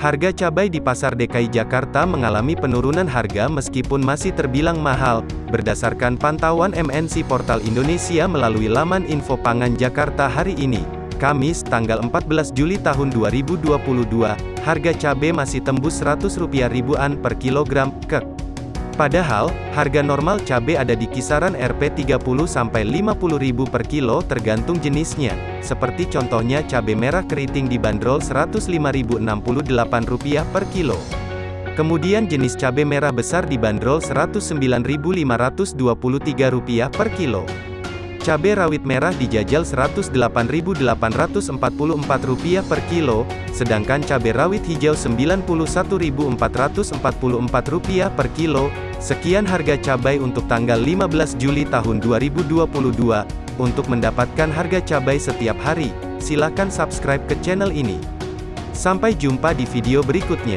Harga cabai di pasar DKI Jakarta mengalami penurunan harga meskipun masih terbilang mahal, berdasarkan pantauan MNC Portal Indonesia melalui laman Info Pangan Jakarta hari ini. Kamis, tanggal 14 Juli tahun 2022, harga cabai masih tembus Rp100 ribuan per kilogram, ke Padahal, harga normal cabai ada di kisaran Rp30-50.000 per kilo tergantung jenisnya. Seperti contohnya cabai merah keriting dibanderol Rp105.068 per kilo. Kemudian jenis cabai merah besar dibanderol Rp109.523 per kilo. Cabai rawit merah dijajal Rp108.844 per kilo, sedangkan cabai rawit hijau Rp91.444 per kilo. Sekian harga cabai untuk tanggal 15 Juli tahun 2022. Untuk mendapatkan harga cabai setiap hari, silakan subscribe ke channel ini. Sampai jumpa di video berikutnya.